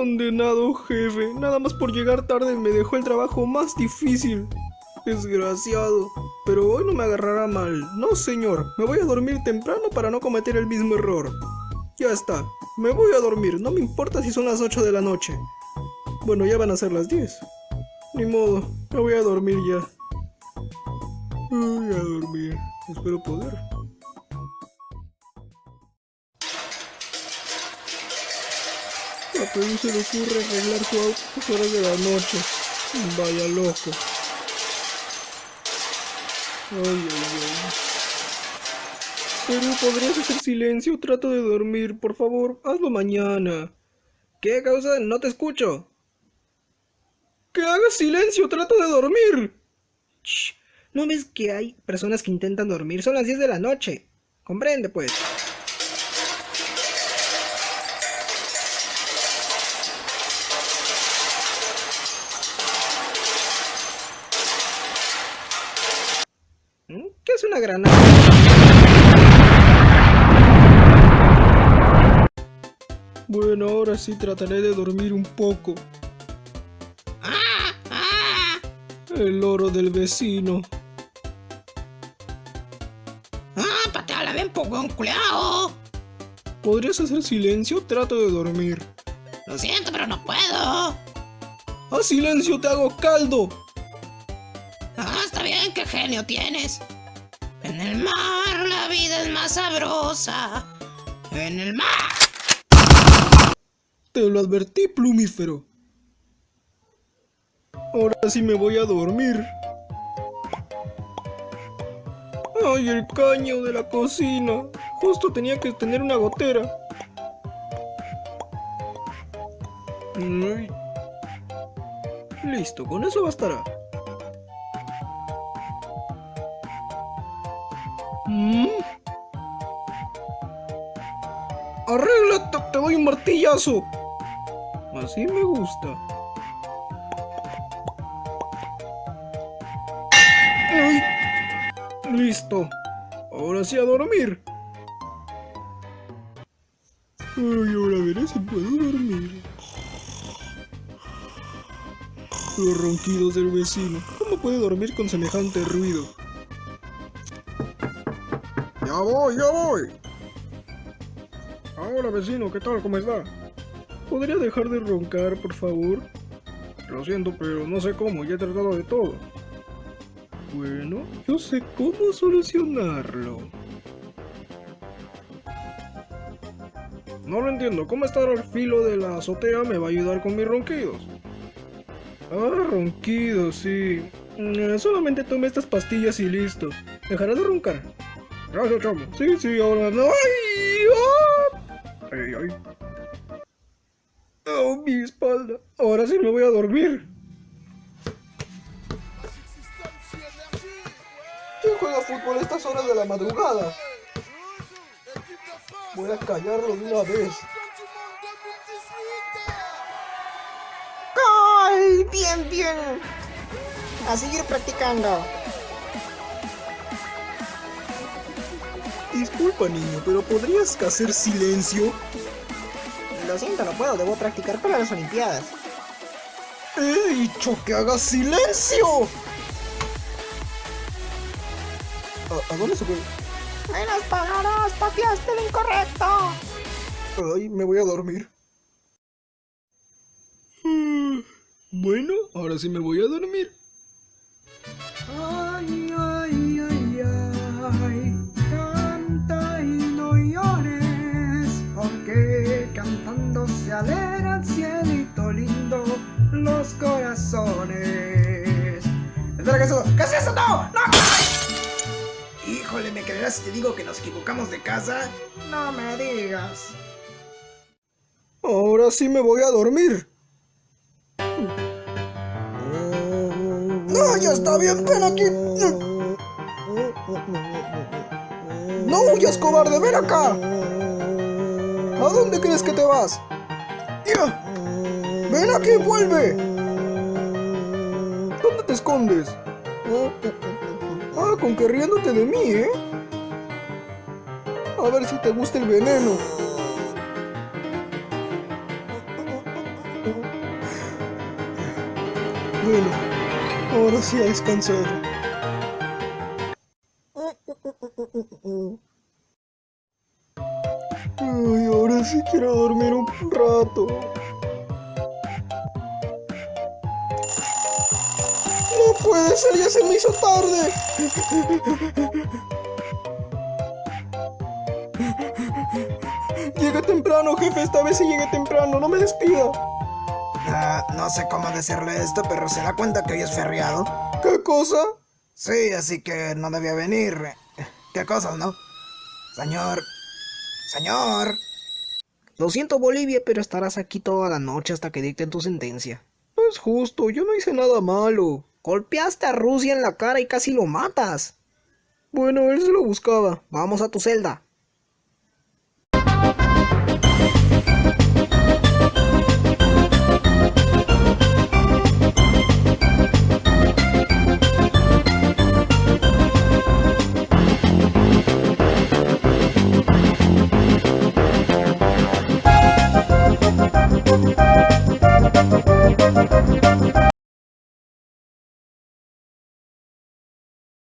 Condenado jefe, nada más por llegar tarde me dejó el trabajo más difícil. Desgraciado. Pero hoy no me agarrará mal. No, señor. Me voy a dormir temprano para no cometer el mismo error. Ya está. Me voy a dormir. No me importa si son las 8 de la noche. Bueno, ya van a ser las 10. Ni modo. Me voy a dormir ya. Voy a dormir. Espero poder. A Perú se le ocurre arreglar su auto a las horas de la noche. Vaya loco. Ay, ay, ay. Perú, ¿podrías hacer silencio? Trato de dormir. Por favor, hazlo mañana. ¿Qué causa? No te escucho. ¡Que hagas silencio! ¡Trato de dormir! Shh. ¿No ves que hay personas que intentan dormir? Son las 10 de la noche. Comprende, pues. Una granada? Bueno, ahora sí trataré de dormir un poco. El oro del vecino. ¡Ah, pateala bien poco, culeado! ¿Podrías hacer silencio? Trato de dormir. Lo siento, pero no puedo. ¡Haz silencio! ¡Te hago caldo! Ah, está bien, qué genio tienes. En el mar la vida es más sabrosa. En el mar. Te lo advertí, plumífero. Ahora sí me voy a dormir. Ay, el caño de la cocina. Justo tenía que tener una gotera. Listo, con eso bastará. ¿Mm? Arréglate, te doy un martillazo. Así me gusta. Listo. Ahora sí a dormir. Ay, ahora veré si puedo dormir. Los ronquidos del vecino. ¿Cómo puede dormir con semejante ruido? Voy, ya voy. Ahora vecino, ¿qué tal? ¿Cómo está? ¿Podría dejar de roncar, por favor? Lo siento, pero no sé cómo, ya he tratado de todo. Bueno, yo sé cómo solucionarlo. No lo entiendo, ¿cómo estar al filo de la azotea me va a ayudar con mis ronquidos? Ah, ronquidos, sí. Mm, solamente tome estas pastillas y listo. Dejará de roncar. Gracias, chamo. Sí, sí, ahora no. ¡Ay! ¡Ah! ¡Ay, ay! ¡Oh, mi espalda! Ahora sí me voy a dormir. ¿Quién juega fútbol a estas horas de la madrugada? Voy a callarlo de una vez. ¡Gol! Bien, bien. A seguir practicando. Disculpa, niño, pero ¿podrías hacer silencio? Lo siento, no puedo. Debo practicar para las Olimpiadas. ¡He dicho que hagas silencio! ¿A, a dónde se fue? ¡En las palabras! ¡Pateaste lo incorrecto! Ay, me voy a dormir. Mm, Bueno, ahora sí me voy a dormir. Ay, ay, eso? ¿Qué es eso? ¡No! ¡No! Híjole, ¿me creerás si te digo que nos equivocamos de casa? No me digas. Ahora sí me voy a dormir. No, ya está bien, ven aquí. ¡No huyas, cobarde! ¡Ven acá! ¿A dónde crees que te vas? ¡Ya! ¡Ven aquí, vuelve! ¿Dónde te escondes? Ah, con que riéndote de mí, ¿eh? A ver si te gusta el veneno. Bueno, ahora sí a descansar. Ay, ahora sí quiero dormir un rato. Puede ser, ya se me hizo tarde. Llegue temprano, jefe, esta vez sí llegue temprano, no me despida. Ah, no sé cómo decirle esto, pero se da cuenta que hoy es feriado. ¿Qué cosa? Sí, así que no debía venir. ¿Qué cosas, no? Señor. Señor. Lo siento, Bolivia, pero estarás aquí toda la noche hasta que dicten tu sentencia. No es justo, yo no hice nada malo. Golpeaste a Rusia en la cara y casi lo matas. Bueno, él se lo buscaba. Vamos a tu celda.